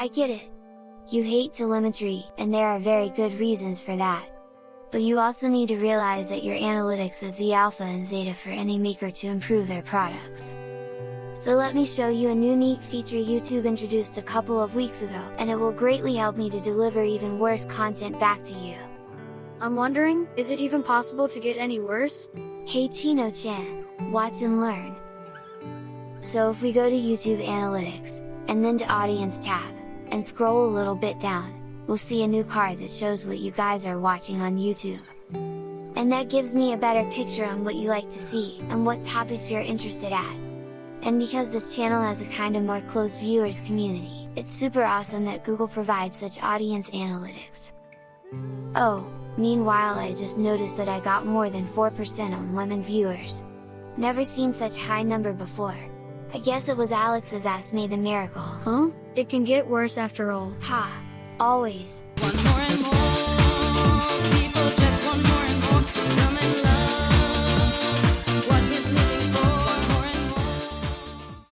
I get it! You hate telemetry, and there are very good reasons for that. But you also need to realize that your analytics is the alpha and zeta for any maker to improve their products. So let me show you a new neat feature YouTube introduced a couple of weeks ago, and it will greatly help me to deliver even worse content back to you. I'm wondering, is it even possible to get any worse? Hey Chino-chan, watch and learn! So if we go to YouTube Analytics, and then to Audience tab, and scroll a little bit down, we'll see a new card that shows what you guys are watching on YouTube. And that gives me a better picture on what you like to see, and what topics you're interested at. And because this channel has a kinda more closed viewers community, it's super awesome that Google provides such audience analytics. Oh, meanwhile I just noticed that I got more than 4% on women viewers. Never seen such high number before. I guess it was Alex's ass made the miracle. Huh? It can get worse after all. Ha! Always! Want more and more